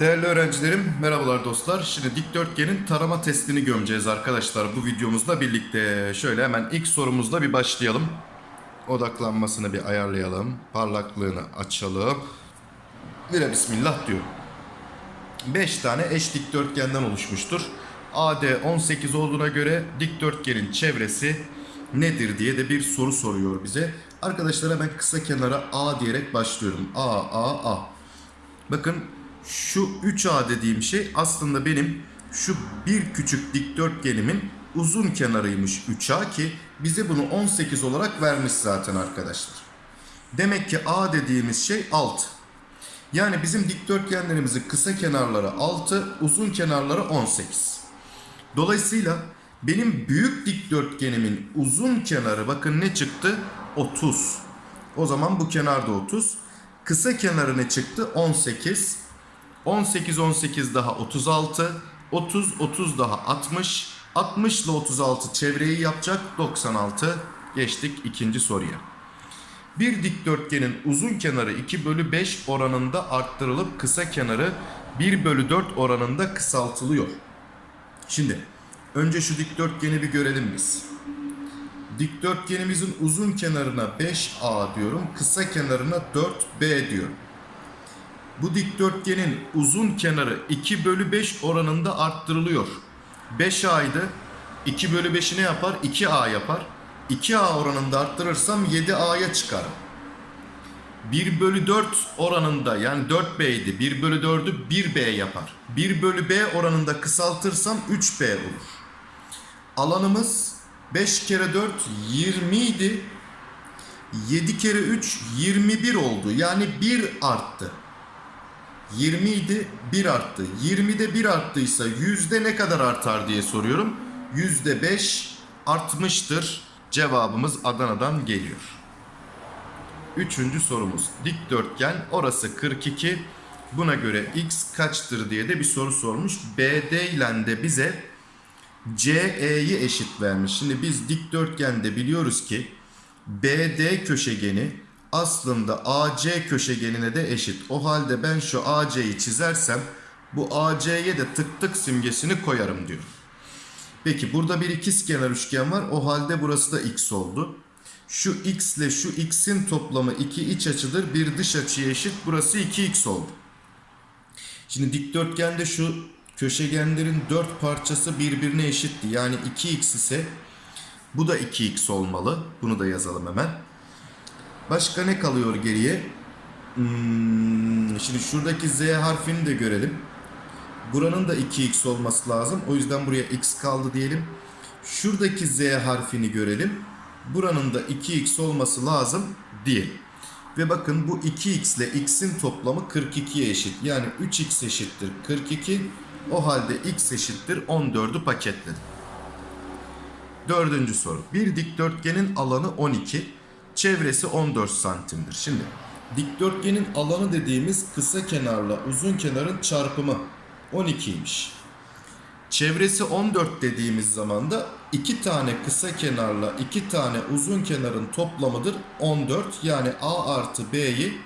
Değerli öğrencilerim, merhabalar dostlar. Şimdi dikdörtgenin tarama testini gömeceğiz arkadaşlar bu videomuzla birlikte. Şöyle hemen ilk sorumuzla bir başlayalım. Odaklanmasını bir ayarlayalım. Parlaklığını açalım. Bire bismillah diyor. 5 tane eş dikdörtgenden oluşmuştur. AD 18 olduğuna göre dikdörtgenin çevresi nedir diye de bir soru soruyor bize. Arkadaşlar hemen kısa kenara A diyerek başlıyorum. A, A, A. Bakın şu 3A dediğim şey aslında benim şu bir küçük dikdörtgenimin uzun kenarıymış 3A ki bize bunu 18 olarak vermiş zaten arkadaşlar. Demek ki A dediğimiz şey 6. Yani bizim dikdörtgenlerimizin kısa kenarları 6, uzun kenarları 18. Dolayısıyla benim büyük dikdörtgenimin uzun kenarı bakın ne çıktı? 30. O zaman bu kenarda 30. Kısa kenarı ne çıktı? 18. 18 18 daha 36. 30 30 daha 60. 60 ile 36 çevreyi yapacak 96. Geçtik ikinci soruya. Bir dikdörtgenin uzun kenarı 2 bölü 5 oranında arttırılıp kısa kenarı 1 bölü 4 oranında kısaltılıyor. Şimdi önce şu dikdörtgeni bir görelim biz. Dikdörtgenimizin uzun kenarına 5A diyorum, kısa kenarına 4B diyorum. Bu dikdörtgenin uzun kenarı 2 bölü 5 oranında arttırılıyor. 5A'ydı. 2 bölü 5'i ne yapar? 2A yapar. 2A oranında arttırırsam 7A'ya çıkarım. 1 bölü 4 oranında yani 4B'ydi. 1 bölü 4'ü 1B yapar. 1 bölü B oranında kısaltırsam 3B olur. Alanımız 5 kere 4 20 idi. 7 kere 3 21 oldu. Yani 1 arttı. 20 idi 1 arttı. 20'de 1 arttıysa yüzde ne kadar artar diye soruyorum. Yüzde 5 artmıştır. Cevabımız Adana'dan geliyor. Üçüncü sorumuz. Dikdörtgen orası 42. Buna göre x kaçtır diye de bir soru sormuş. BD ile de bize CE'yi eşit vermiş. Şimdi biz dikdörtgende biliyoruz ki BD köşegeni aslında AC köşegenine de eşit. O halde ben şu AC'yi çizersem bu AC'ye de tık tık simgesini koyarım diyor. Peki burada bir ikizkenar üçgen var. O halde burası da x oldu. Şu x ile şu x'in toplamı iki iç açıdır. Bir dış açıya eşit. Burası 2x oldu. Şimdi dikdörtgende şu köşegenlerin dört parçası birbirine eşitti. Yani 2x ise bu da 2x olmalı. Bunu da yazalım hemen. Başka ne kalıyor geriye? Hmm, şimdi şuradaki z harfini de görelim. Buranın da 2x olması lazım. O yüzden buraya x kaldı diyelim. Şuradaki z harfini görelim. Buranın da 2x olması lazım diyelim. Ve bakın bu 2x ile x'in toplamı 42'ye eşit. Yani 3x eşittir 42. O halde x eşittir 14'ü paketledim. Dördüncü soru. Bir dikdörtgenin alanı 12, çevresi 14 santimdir. Şimdi dikdörtgenin alanı dediğimiz kısa kenarla uzun kenarın çarpımı 12'ymiş. Çevresi 14 dediğimiz zaman da iki tane kısa kenarla iki tane uzun kenarın toplamıdır 14. Yani A artı B'yi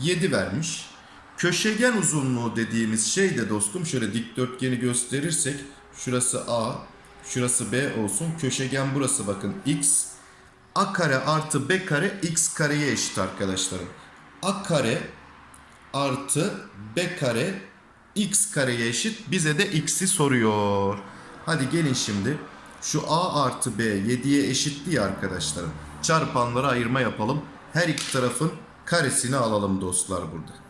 7 vermiş. Köşegen uzunluğu dediğimiz şey de dostum şöyle dikdörtgeni gösterirsek şurası A, şurası B olsun. Köşegen burası bakın X. A kare artı B kare X kareye eşit arkadaşlarım. A kare artı B kare X kareye eşit. Bize de X'i soruyor. Hadi gelin şimdi. Şu A artı B 7'ye eşitti ya arkadaşlarım. Çarpanlara ayırma yapalım. Her iki tarafın karesini alalım dostlar burada.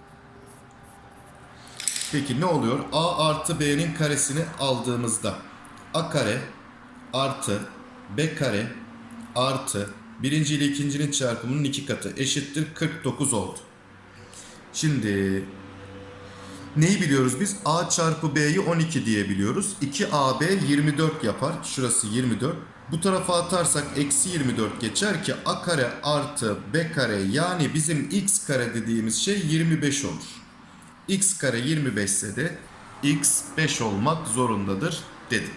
Peki ne oluyor? A artı B'nin karesini aldığımızda A kare artı B kare artı birinci ile ikincinin çarpımının iki katı eşittir 49 oldu. Şimdi neyi biliyoruz biz? A çarpı B'yi 12 diye biliyoruz. 2AB 24 yapar. Şurası 24. Bu tarafa atarsak eksi 24 geçer ki A kare artı B kare yani bizim X kare dediğimiz şey 25 olur. X kare 25 ise de X 5 olmak zorundadır dedim.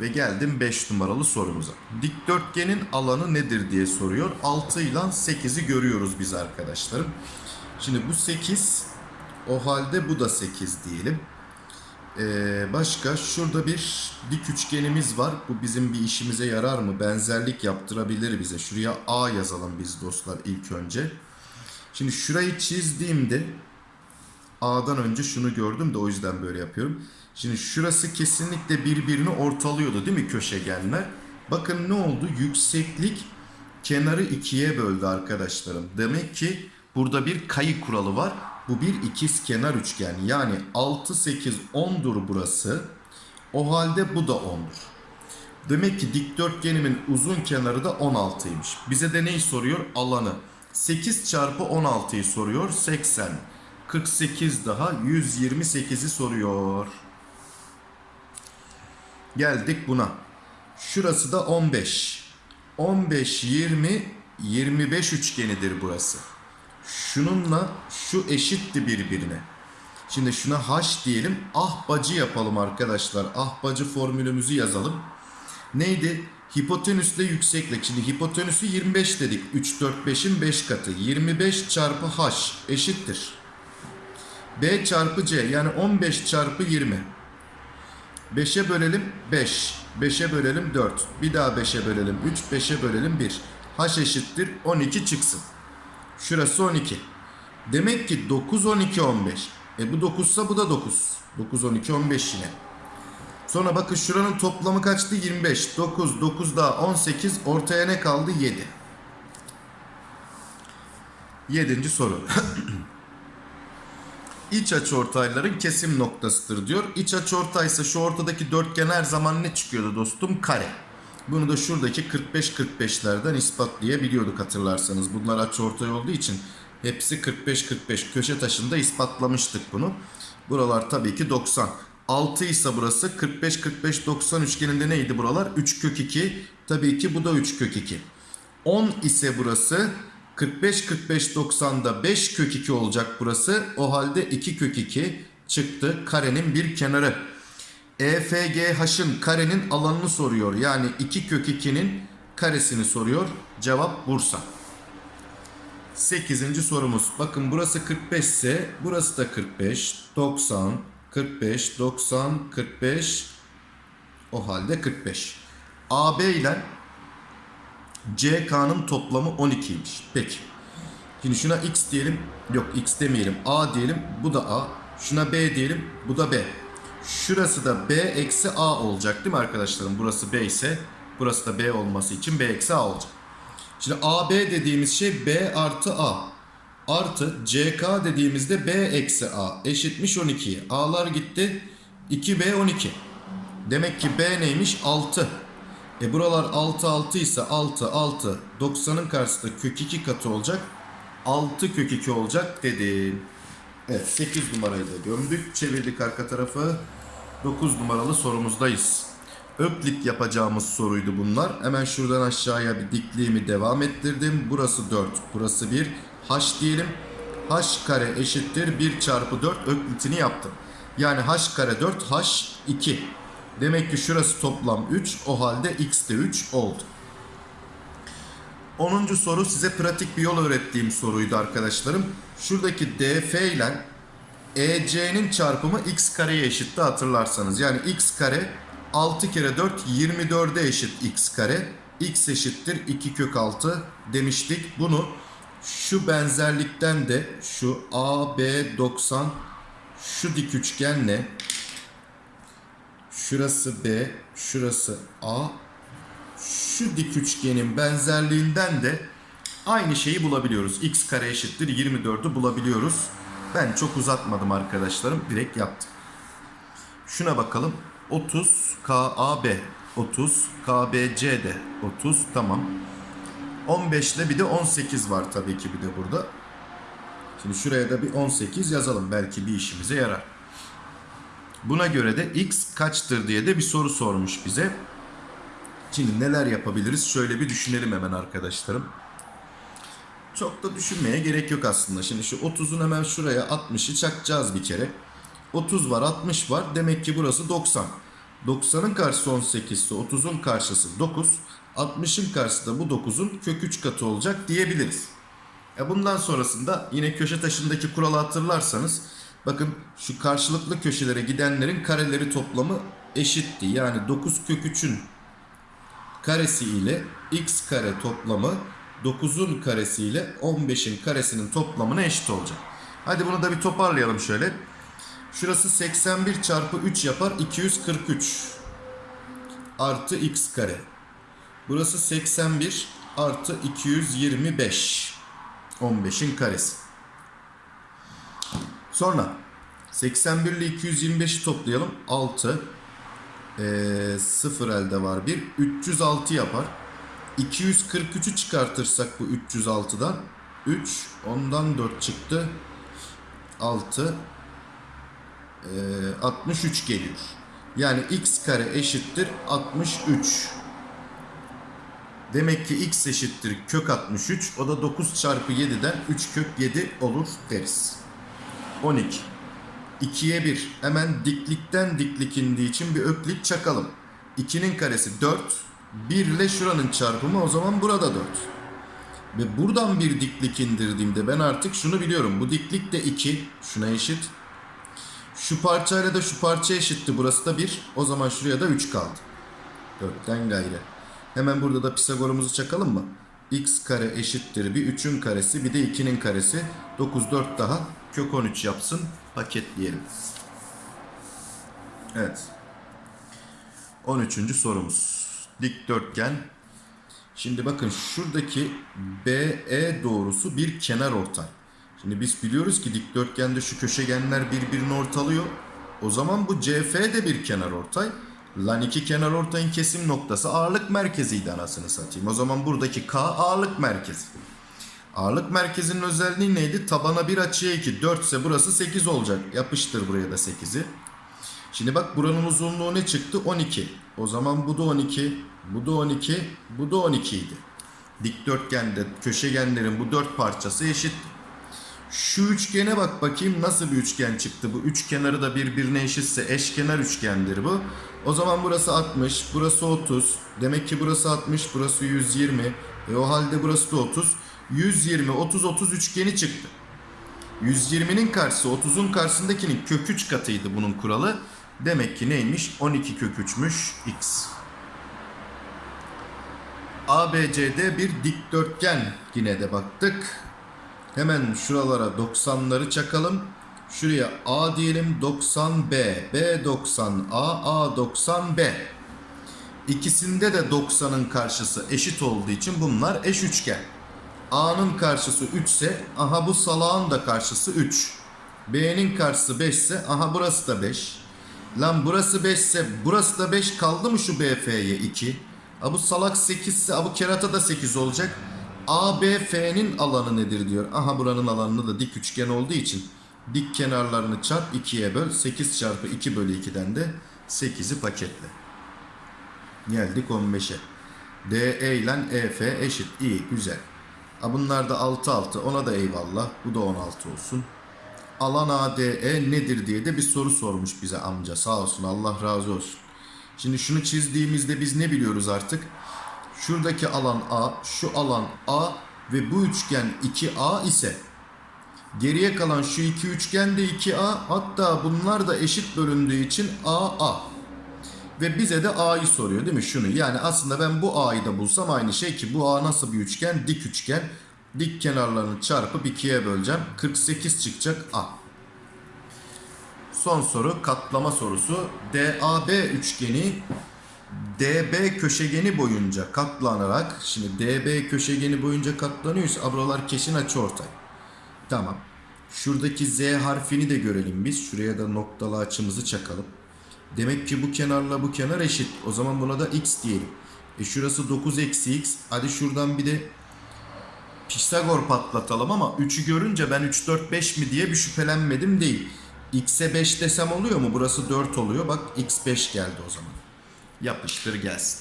Ve geldim 5 numaralı sorumuza. Dikdörtgenin alanı nedir diye soruyor. 6 ile 8'i görüyoruz biz arkadaşlarım. Şimdi bu 8 o halde bu da 8 diyelim. Ee, başka şurada bir dik üçgenimiz var. Bu bizim bir işimize yarar mı? Benzerlik yaptırabilir bize. Şuraya A yazalım biz dostlar ilk önce. Şimdi şurayı çizdiğimde A'dan önce şunu gördüm de o yüzden böyle yapıyorum. Şimdi şurası kesinlikle birbirini ortalıyordu değil mi köşegenler? Bakın ne oldu? Yükseklik kenarı ikiye böldü arkadaşlarım. Demek ki burada bir kayı kuralı var. Bu bir ikiz kenar üçgen. Yani 6, 8, 10'dur burası. O halde bu da 10'dur. Demek ki dikdörtgenimin uzun kenarı da 16'ymış. Bize de neyi soruyor? Alanı. 8 çarpı 16'yı soruyor. 80. 48 daha 128'i soruyor. Geldik buna. Şurası da 15. 15, 20, 25 üçgenidir burası. Şununla şu eşitti birbirine. Şimdi şuna h diyelim. Ahbacı yapalım arkadaşlar. Ahbacı formülümüzü yazalım. Neydi? Hipotenüsle yükseklik. Şimdi hipotenüsü 25 dedik. 3, 4, 5'in 5 katı. 25 çarpı h eşittir. B çarpı C yani 15 çarpı 20. 5'e bölelim 5. 5'e bölelim 4. Bir daha 5'e bölelim 3. 5'e bölelim 1. H eşittir 12 çıksın. Şurası 12. Demek ki 9, 12, 15. E bu 9 ise bu da 9. 9, 12, 15 yine. Sonra bakın şuranın toplamı kaçtı? 25. 9, 9 daha 18. Ortaya ne kaldı? 7. Yedinci soru. İç açıortayların kesim noktasıdır diyor. İç açıortaysa şu ortadaki dörtgen her zaman ne çıkıyordu dostum? Kare. Bunu da şuradaki 45-45'lerden ispatlayabiliyorduk hatırlarsanız. Bunlar açıortay olduğu için hepsi 45-45 köşe taşında ispatlamıştık bunu. Buralar tabii ki 90. 6 ise burası 45-45-90 üçgeninde neydi buralar? 3 kök 2. Tabii ki bu da 3 kök 2. 10 ise burası 45-45-90'da 5 kök 2 olacak burası. O halde 2 kök 2 çıktı karenin bir kenarı. EFGH'ın karenin alanını soruyor. Yani 2 kök 2'nin karesini soruyor. Cevap Bursa. 8. sorumuz. Bakın burası 45 ise burası da 45, 90, 45, 90, 45. O halde 45. AB ile CK'nın toplamı 12'ymiş. Peki. Şimdi şuna X diyelim. Yok X demeyelim. A diyelim. Bu da A. Şuna B diyelim. Bu da B. Şurası da B eksi A olacak değil mi arkadaşlarım? Burası B ise burası da B olması için B eksi A olacak. Şimdi AB dediğimiz şey B artı A. Artı CK dediğimizde B eksi A eşitmiş 12'ye. A'lar gitti. 2B 12. Demek ki B neymiş? 6. E buralar 6 6 ise 6 6 90'ın karşısında kök 2 katı olacak. 6 kök 2 olacak dedim. Evet 8 numarayı da gömdük. Çevirdik arka tarafı. 9 numaralı sorumuzdayız. Öklit yapacağımız soruydu bunlar. Hemen şuradan aşağıya bir dikliğimi devam ettirdim. Burası 4, burası 1. H diyelim. H kare eşittir 1 çarpı 4 öklitini yaptım. Yani H kare 4, H 2. Demek ki şurası toplam 3. O halde X de 3 oldu. 10. soru size pratik bir yol öğrettiğim soruydu arkadaşlarım. Şuradaki DF ile EC'nin çarpımı x kareye eşitti hatırlarsanız. Yani x kare 6 kere 4 24'e eşit x kare. x eşittir 2 kök 6 demiştik. Bunu şu benzerlikten de şu AB 90 şu dik üçgenle şurası B, şurası A, şu dik üçgenin benzerliğinden de aynı şeyi bulabiliyoruz. x kare eşittir 24'ü bulabiliyoruz. Ben çok uzatmadım arkadaşlarım. Direkt yaptım. Şuna bakalım. 30 KAB 30 KBC de 30 tamam. 15 ile bir de 18 var tabii ki bir de burada. Şimdi şuraya da bir 18 yazalım. Belki bir işimize yarar. Buna göre de x kaçtır diye de bir soru sormuş bize. Şimdi neler yapabiliriz? Şöyle bir düşünelim hemen arkadaşlarım. Çok da düşünmeye gerek yok aslında. Şimdi şu 30'un hemen şuraya 60'ı çakacağız bir kere. 30 var 60 var. Demek ki burası 90. 90'ın karşısı 18 ise 30'un karşısı 9. 60'ın karşısı da bu 9'un kök 3 katı olacak diyebiliriz. E bundan sonrasında yine köşe taşındaki kuralı hatırlarsanız bakın şu karşılıklı köşelere gidenlerin kareleri toplamı eşitti. Yani 9 kök 3'ün karesi ile x kare toplamı 9'un karesi ile 15'in karesinin toplamına eşit olacak. Hadi bunu da bir toparlayalım şöyle. Şurası 81 çarpı 3 yapar 243 artı x kare. Burası 81 artı 225 15'in karesi. Sonra 81 ile 225'i toplayalım. 6 ee, 0 elde var 1. 306 yapar. 243'ü çıkartırsak bu 306'dan 3 ondan 4 çıktı. 6 ee, 63 geliyor. Yani x kare eşittir 63. Demek ki x eşittir kök 63. O da 9 çarpı 7'den 3 kök 7 olur deriz. 12. 2'ye 1. Hemen diklikten diklik indiği için bir öklit çakalım. 2'nin karesi 4. 1 ile şuranın çarpımı o zaman burada 4. Ve buradan bir diklik indirdiğimde ben artık şunu biliyorum. Bu diklik de 2. Şuna eşit. Şu parçayla da şu parça eşitti. Burası da 1. O zaman şuraya da 3 kaldı. 4'ten gayrı. Hemen burada da Pisagor'umuzu çakalım mı? x kare eşittir bir 3'ün karesi bir de 2'nin karesi. 9 4 daha kök 13 yapsın. Paketleyelim. Evet. 13. sorumuz. Dikdörtgen. Şimdi bakın şuradaki BE doğrusu bir kenar ortay. Şimdi biz biliyoruz ki dikdörtgende şu köşegenler birbirini ortalıyor. O zaman bu CF de bir kenar ortay. Lan iki kenar ortayın kesim noktası ağırlık merkeziydi anasını satayım. O zaman buradaki K ağırlık merkezi. Ağırlık merkezinin özelliği neydi? Tabana bir açıya 2. 4 ise burası 8 olacak. Yapıştır buraya da 8'i. Şimdi bak buranın uzunluğu ne çıktı? 12. O zaman bu da 12. Bu da 12. Bu da 12 idi. Dikdörtgende köşegenlerin bu dört parçası eşit. Şu üçgene bak bakayım nasıl bir üçgen çıktı. Bu üç kenarı da birbirine eşitse eşkenar üçgendir bu. O zaman burası 60, burası 30. Demek ki burası 60, burası 120. E o halde burası da 30. 120, 30, 30 üçgeni çıktı. 120'nin karşısı 30'un karşısındakinin kök 3 katıydı bunun kuralı. Demek ki neymiş? 12 kök 3'müş x. ABCD bir dikdörtgen yine de baktık. Hemen şuralara 90'ları çakalım. Şuraya A diyelim 90B, B 90 A, A 90 B. İkisinde de 90'ın karşısı eşit olduğu için bunlar eş üçgen. A'nın karşısı 3 ise aha bu salağın da karşısı 3. B'nin karşısı 5 ise aha burası da 5. Lan burası 5 ise burası da 5 kaldı mı şu BF'ye 2? Ha bu salak 8 ise ha bu kerata da 8 olacak. ABF'nin alanı nedir diyor. Aha buranın alanını da dik üçgen olduğu için dik kenarlarını çarp 2'ye böl. 8 çarpı 2 bölü 2'den de 8'i paketle. Geldik 15'e. DE ile EF eşit. İyi güzel. Ha bunlar da 6 6 ona da eyvallah. Bu da 16 olsun. Alan ADE nedir diye de bir soru sormuş bize amca. Sağ olsun Allah razı olsun. Şimdi şunu çizdiğimizde biz ne biliyoruz artık? Şuradaki alan A, şu alan A ve bu üçgen 2A ise geriye kalan şu iki üçgen de 2A hatta bunlar da eşit bölündüğü için AA. Ve bize de A'yı soruyor değil mi şunu? Yani aslında ben bu A'yı da bulsam aynı şey ki bu A nasıl bir üçgen? Dik üçgen. Dik kenarlarını çarpıp 2'ye böleceğim. 48 çıkacak A. Son soru katlama sorusu. DAB üçgeni DB köşegeni boyunca katlanarak şimdi DB köşegeni boyunca katlanıyorsa buralar kesin açıortay. Tamam. Şuradaki Z harfini de görelim biz. Şuraya da noktalı açımızı çakalım. Demek ki bu kenarla bu kenar eşit. O zaman buna da x diyelim. E şurası 9 eksi x. Hadi şuradan bir de Pisagor patlatalım ama 3'ü görünce ben 3, 4, 5 mi diye bir şüphelenmedim değil. X'e 5 desem oluyor mu? Burası 4 oluyor. Bak x 5 geldi o zaman. Yapıştır gelsin.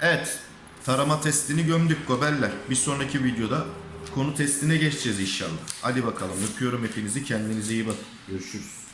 Evet. Tarama testini gömdük gobeller. Bir sonraki videoda konu testine geçeceğiz inşallah. Hadi bakalım. Öpüyorum hepinizi. Kendinize iyi bakın. Görüşürüz.